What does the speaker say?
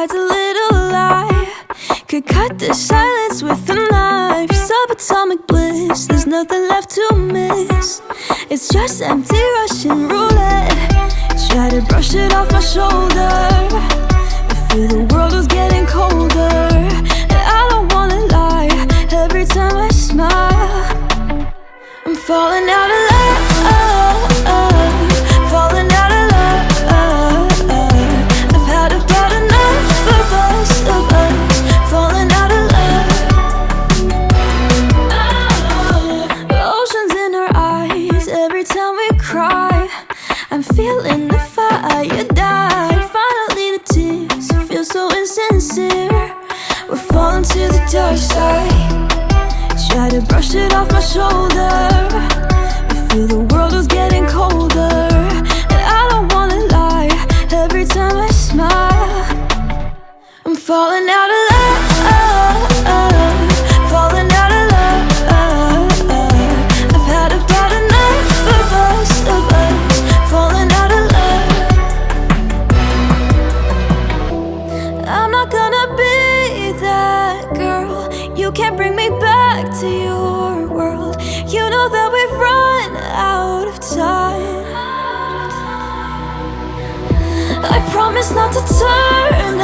hides a little lie Could cut the silence with a knife. Subatomic bliss, there's nothing left to miss. It's just empty Russian roulette. Try to brush it off my shoulder. But feel the world was getting colder. And I don't wanna lie. Every time I smile I'm falling out of I'm feeling the fire died Finally the tears feel so insincere. We're falling to the dark side. Try to brush it off my shoulder You can't bring me back to your world. You know that we've run out of time. I promise not to turn